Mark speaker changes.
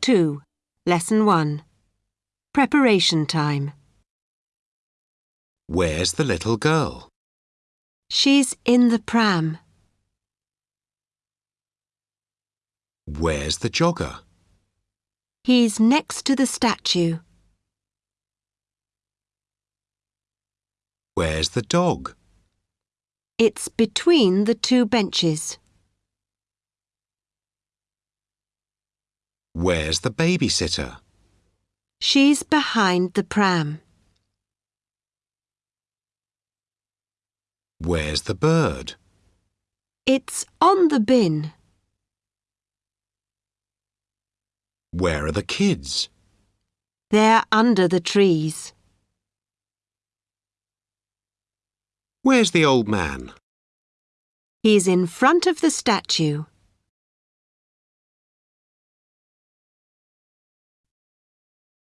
Speaker 1: 2, Lesson 1. Preparation time.
Speaker 2: Where's the little girl?
Speaker 1: She's in the pram.
Speaker 2: Where's the jogger?
Speaker 1: He's next to the statue.
Speaker 2: Where's the dog?
Speaker 1: It's between the two benches.
Speaker 2: Where's the babysitter?
Speaker 1: She's behind the pram.
Speaker 2: Where's the bird?
Speaker 1: It's on the bin.
Speaker 2: Where are the kids?
Speaker 1: They're under the trees.
Speaker 2: Where's the old man?
Speaker 1: He's in front of the statue.